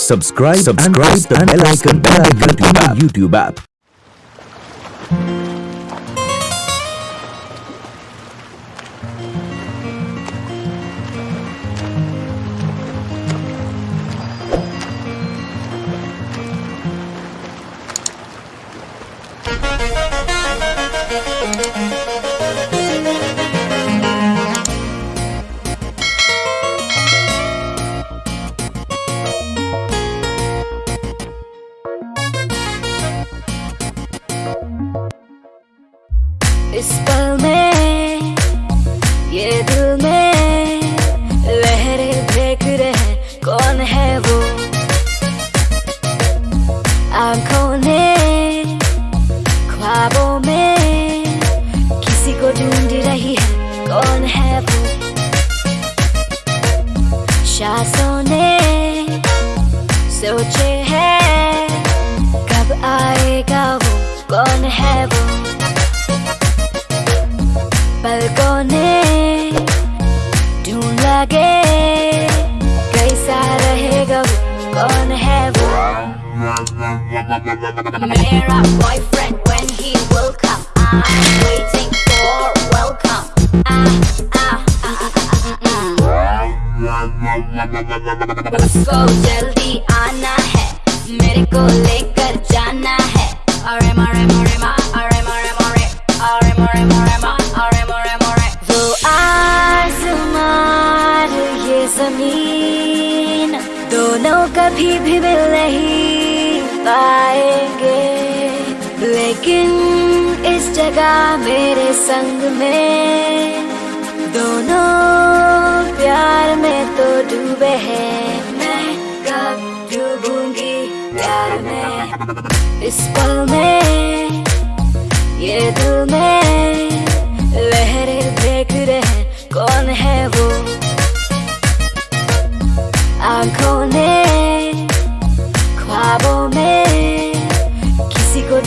Subscribe, subscribe the bell icon, bell icon to my YouTube app. ढूंढ लगे। कैसा रहेगा कौन है वो? मेरा boyfriend when he will come I'm waiting for. उसको जल्दी आना है, मेरे को लेकर जाना है। अरे मरे मरे मा अरे मरे मरे, अरे मरे मरे मा दोनों कभी भी मिल नहीं पाएँगे। लेकिन इस जगह मेरे संग में दोनों प्यार में तो डूबे हैं। मैं कब डूबूँगी प्यार में? इस पल में, ये दिल में लहरें देख रहे कौन है वो? आँखों ने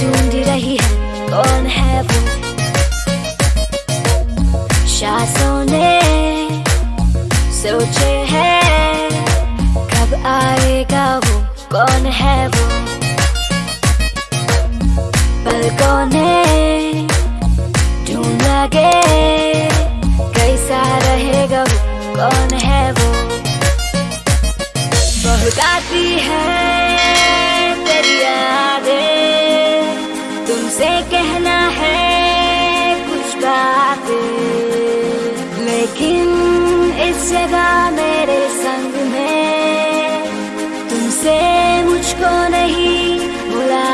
ढूंढ रही है, कौन है वो? शासों ने सोचे है, कब आएगा वो, कौन है वो? पलकों ने ढूंढ लगे कैसा रहेगा वो, कौन है वो? बहुत आती है। जगह मेरे संग में। तुमसे मुझको नहीं बुला